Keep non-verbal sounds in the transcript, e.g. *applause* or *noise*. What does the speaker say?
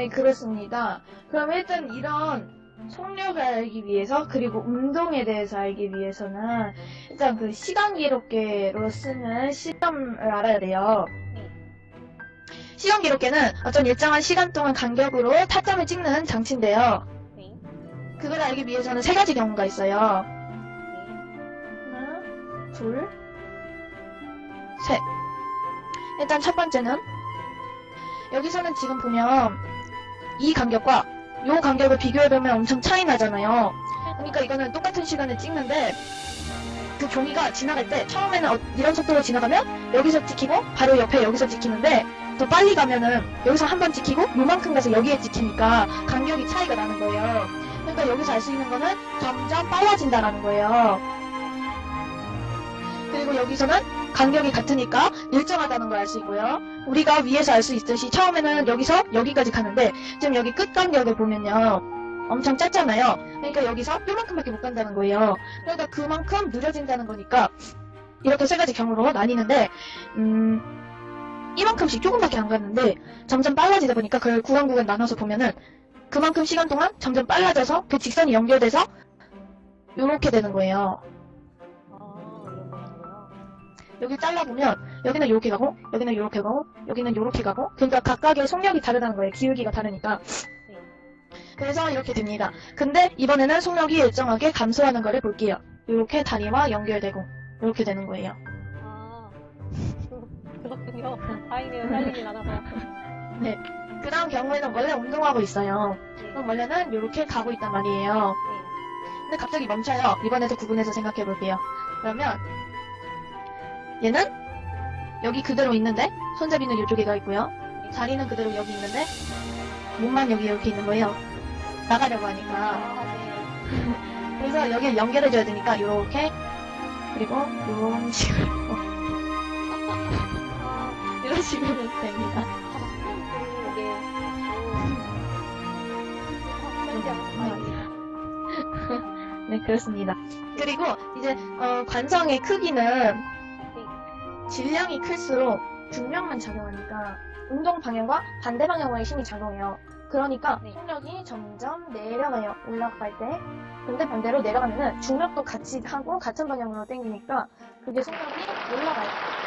네, 그렇습니다. 그럼 일단 이런 속력을 알기 위해서 그리고 운동에 대해서 알기 위해서는 일단 그 시간 기록계로 쓰는 시점을 알아야 돼요. 시간 기록계는 어떤 일정한 시간 동안 간격으로 타점을 찍는 장치인데요. 네. 그걸 알기 위해서는 세 가지 경우가 있어요. 네. 하나, 둘, 셋. 일단 첫 번째는 여기서는 지금 보면 이 간격과 요 간격을 비교해보면 엄청 차이 나잖아요. 그러니까 이거는 똑같은 시간을 찍는데 그 종이가 지나갈 때 처음에는 어- 이런 속도로 지나가면 여기서 찍히고 바로 옆에 여기서 찍히는데 더 빨리 가면은 여기서 한 번 찍히고 요만큼 가서 여기에 찍히니까 간격이 차이가 나는 거예요. 그러니까 여기서 알 수 있는 거는 점점 빨라진다라는 거예요. 그리고 여기서는 간격이 같으니까 일정하다는 걸 알 수 있고요. 우리가 위에서 알 수 있듯이 처음에는 여기서 여기까지 가는데 지금 여기 끝 간격을 보면요. 엄청 짧잖아요. 그러니까 여기서 요만큼밖에 못 간다는 거예요. 그러니까 그만큼 느려진다는 거니까 이렇게 세 가지 경우로 나뉘는데 음 이만큼씩 조금밖에 안 갔는데 점점 빨라지다 보니까 그걸 구간 구간 나눠서 보면은 그만큼 시간 동안 점점 빨라져서 그 직선이 연결돼서 요렇게 되는 거예요. 여기 잘라보면 여기는 이렇게 가고 여기는 이렇게 가고 여기는 이렇게 가고 그러니까 각각의 속력이 다르다는 거예요. 기울기가 다르니까. 네. 그래서 이렇게 됩니다. 근데 이번에는 속력이 일정하게 감소하는 거를 볼게요. 이렇게 다리와 연결되고 이렇게 되는 거예요. 아, *laughs* 그렇군요. 다행이네요. 살리진 않아서. 그 다음 경우에는 원래 운동하고 있어요. 네. 그럼 원래는 이렇게 가고 있단 말이에요. 근데 갑자기 멈춰요. 이번에도 구분해서 생각해 볼게요. 그러면 얘는 여기 그대로 있는데 손잡이는 이쪽에 가 있고요. 자리는 그대로 여기 있는데 몸만 여기 이렇게 있는 거예요. 나가려고 하니까. *laughs* 그래서 여기를 연결해줘야 되니까 이렇게 그리고 이런 식으로 아, *laughs* 이런 식으로 됩니다. 네 그렇습니다. 그리고 이제 어, 관성의 크기는 질량이 클수록 중력만 작용하니까 운동 방향과 반대 방향으로의 힘이 작용해요. 그러니까 네. 속력이 점점 내려가요. 올라갈 때. 근데 반대로 내려가면은 중력도 같이 하고 같은 방향으로 당기니까 그게 속력이 올라가요.